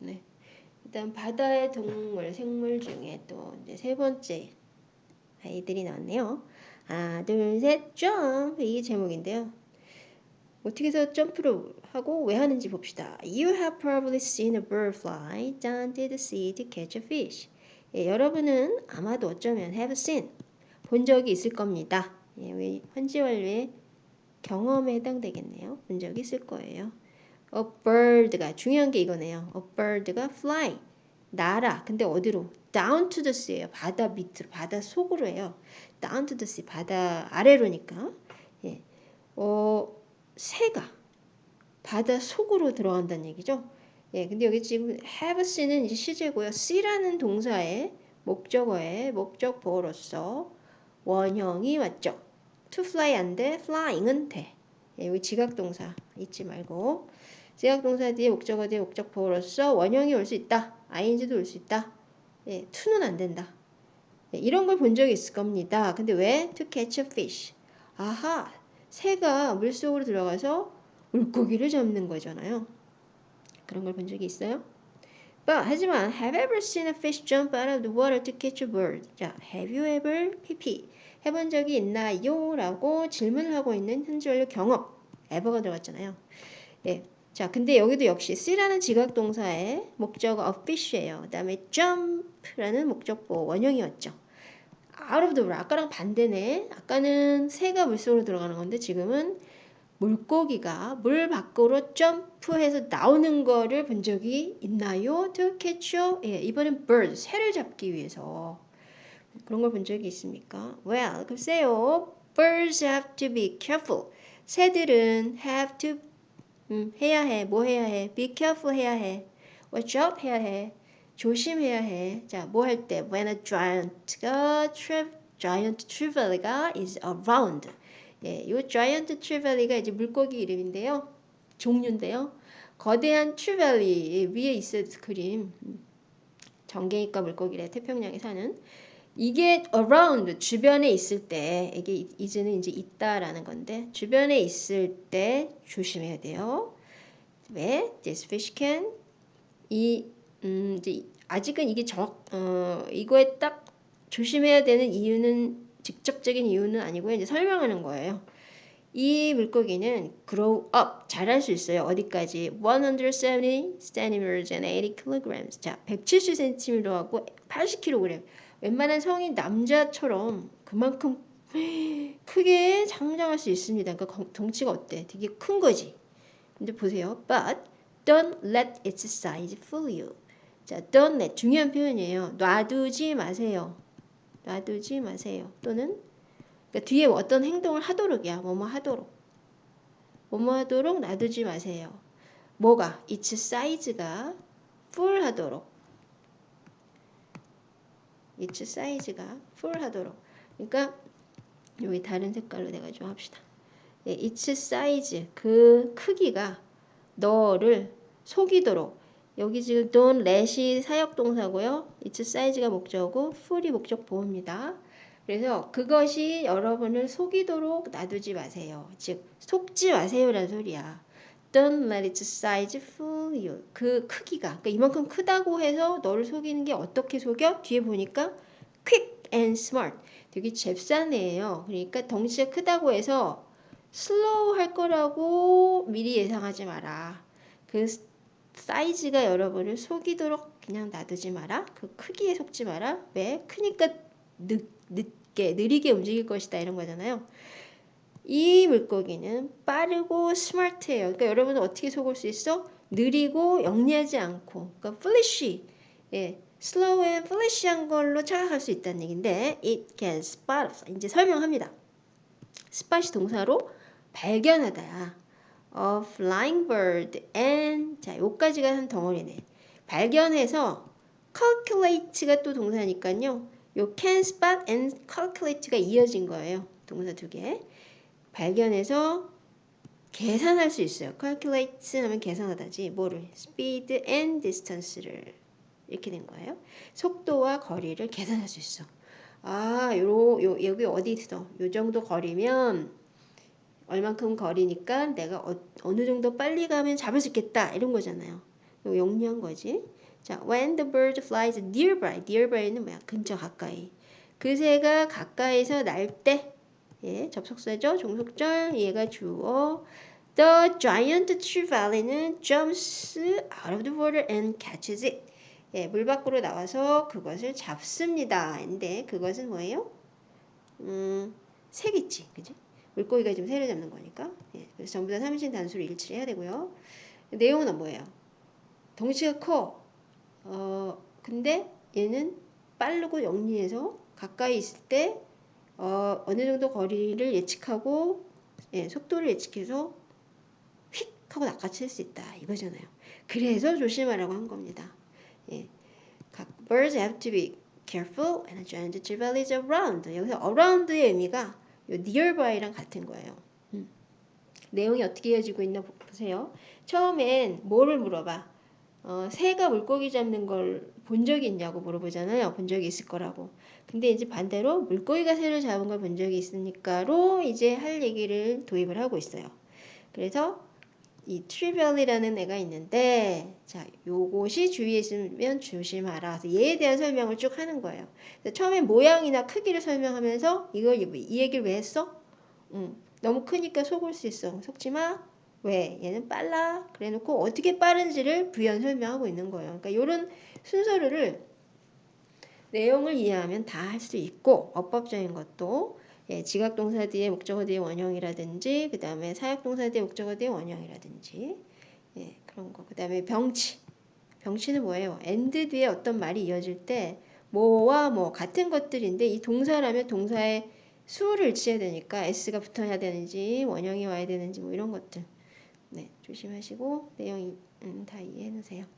네. 일단 바다의 동물, 생물 중에 또 이제 세 번째 아이들이 나왔네요. 하나, 둘, 셋, 점프 이게 제목인데요. 어떻게 해서 점프를 하고 왜 하는지 봅시다. You have probably seen a bird fly down to the sea to catch a fish. 예, 여러분은 아마도 어쩌면 have seen 본 적이 있을 겁니다. 예, 우리 현지 완료의 경험에 해당되겠네요. 본 적이 있을 거예요. A bird가 중요한 게 이거네요. A bird가 fly 날아. 근데 어디로? Down to the sea예요. 바다 밑으로, 바다 속으로 해요. Down to the sea, 바다 아래로니까. 예, 어, 새가 바다 속으로 들어간다는 얘기죠. 예, 근데 여기 지금 have see는 이제 시제고요. see라는 동사의 목적어의 목적보어로서 원형이 맞죠. to fly 안 돼, flying은 돼. 예, 여기 지각동사 잊지 말고 지각동사 뒤에 목적어 뒤에 목적보어로서 원형이 올 수 있다. ing도 올 수 있다. 예, to는 안 된다. 예, 이런 걸 본 적이 있을 겁니다. 근데 왜? to catch a fish. 아하, 새가 물속으로 들어가서 물고기를 잡는 거잖아요. 그런 걸 본 적이 있어요? But, 하지만 have ever seen a fish jump out of the water to catch a bird? 자, have you ever pp 해본 적이 있나요? 라고 질문을 하고 있는 현지 완료 경험 ever가 들어갔잖아요. 예. 자, 근데 여기도 역시 see라는 지각 동사의 목적어 of fish예요. 그다음에 jump라는 목적보 원형이었죠. out of the water 아까랑 반대네. 아까는 새가 물속으로 들어가는 건데 지금은 물고기가 물 밖으로 점프해서 나오는 거를 본 적이 있나요? To catch a, 예, 이번엔 bird, 새를 잡기 위해서 그런 걸 본 적이 있습니까? Well, 글쎄요. Birds have to be careful. 새들은 have to 음, 해야 해. 뭐 해야 해? Be careful 해야 해. Watch out 해야 해. 조심해야 해. 자, 뭐 할 때? When a giant가 giant trevally is around. 예, 이 giant trevally 이제 물고기 이름인데요. 종류인데요. 거대한 트리벨리 위에 있을 그림 정갱이과 물고기래 태평양에 사는 이게 around 주변에 있을 때 이게 이제는 이제 있다라는 건데 주변에 있을 때 조심해야 돼요. 왜? This fish can 이 음, 이제 아직은 이게 정, 어, 이거에 딱 조심해야 되는 이유는 직접적인 이유는 아니고요. 이제 설명하는 거예요. 이 물고기는 grow up 자랄 수 있어요. 어디까지? 170 centimeters and 80 kilograms. 자, 170cm하고 80kg. 웬만한 성인 남자처럼 그만큼 크게 장장할 수 있습니다. 그러니까 덩치가 어때? 되게 큰 거지. 근데 보세요. But don't let its size fool you. 자, don't let 중요한 표현이에요. 놔두지 마세요. 놔두지 마세요. 또는 그러니까 뒤에 어떤 행동을 하도록이야. 뭐뭐 하도록. 뭐뭐 하도록 놔두지 마세요. 뭐가? its size가 full 하도록. Its size가 full 하도록. 그러니까 여기 다른 색깔로 내가 좀 합시다. 예, its size 그 크기가 너를 속이도록 여기 지금 don't let이 사역동사고요. its size가 목적어고 full이 목적 보호입니다. 그래서 그것이 여러분을 속이도록 놔두지 마세요. 즉 속지 마세요라는 소리야. Don't let its size fool you. 그 크기가 그러니까 이만큼 크다고 해서 너를 속이는 게 어떻게 속여? 뒤에 보니까 quick and smart. 되게 잽싸네요. 그러니까 덩치가 크다고 해서 slow 할 거라고 미리 예상하지 마라. 그 사이즈가 여러분을 속이도록 그냥 놔두지 마라. 그 크기에 속지 마라. 왜? 크니까 늦, 늦게, 느리게 움직일 것이다. 이런 거잖아요. 이 물고기는 빠르고 스마트해요. 그러니까 여러분은 어떻게 속을 수 있어? 느리고 영리하지 않고. 그러니까 flashy. 예. slow and flash한 걸로 착각할 수 있다는 얘기인데 it can spot. 이제 설명합니다. spot이 동사로 발견하다야. a flying bird and 자 요까지가 한 덩어리네. 발견해서 calculate가 또 동사니까요. 요 can spot and calculate가 이어진 거예요. 동사 두 개. 발견해서 계산할 수 있어요. calculate 하면 계산하다지. 뭐를? speed and distance를 이렇게 된 거예요. 속도와 거리를 계산할 수 있어. 아, 요, 요, 여기 어디 있어? 요 정도 거리면 얼만큼 거리니까 내가 어, 느 정도 빨리 가면 잡을 수 있겠다 이런 거잖아요. 요 영리한 거지. 자, when the bird flies nearby. nearby는 뭐야? 근처 가까이. 그 새가 가까이서 날 때. 예, 접속사죠. 종속절. 얘가 주어. The giant trevally jumps out of the water and catches it. 예, 물 밖으로 나와서 그것을 잡습니다. 근데 그것은 뭐예요? 음, 새겠지. 그지? 물고기가 지금 새를 잡는 거니까. 예, 그래서 전부 다 삼신 단수로 일치를 해야 되고요. 내용은 뭐예요? 덩치가 커. 어, 근데 얘는 빠르고 영리해서 가까이 있을 때 어, 어느 정도 거리를 예측하고 예, 속도를 예측해서 휙 하고 낚아챌 수 있다 이거잖아요. 그래서 조심하라고 한 겁니다. 예, 각 birds have to be careful and giant trevally is around. 여기서 around의 의미가 요 nearby랑 같은 거예요. 음. 내용이 어떻게 이어지고 있나 보세요. 처음엔 뭐를 물어봐? 어, 새가 물고기 잡는 걸 본 적이 있냐고 물어보잖아요. 본 적이 있을 거라고. 근데 이제 반대로 물고기가 새를 잡은 걸 본 적이 있으니까로 이제 할 얘기를 도입을 하고 있어요. 그래서 이 트리벨이라는 애가 있는데 자 요것이 주위에 있으면 조심하라. 그래서 얘에 대한 설명을 쭉 하는 거예요. 처음에 모양이나 크기를 설명하면서 이거 이 얘기를 왜 했어? 음, 너무 크니까 속을 수 있어. 속지 마. 왜? 얘는 빨라. 그래 놓고 어떻게 빠른지를 부연 설명하고 있는 거예요. 그러니까 이런 순서를 내용을 이해하면 다 할 수 있고 어법적인 것도 예, 지각동사 뒤에 목적어 뒤에 원형이라든지 그 다음에 사역동사 뒤에 목적어 뒤에 원형이라든지 예, 그런 거. 그 다음에 병치. 병치는 뭐예요? and 뒤에 어떤 말이 이어질 때 뭐와 뭐 같은 것들인데 이 동사라면 동사의 수를 일치해야 되니까 s가 붙어야 되는지 원형이 와야 되는지 뭐 이런 것들. 네, 조심하시고 내용 음, 다 이해해 놓으세요.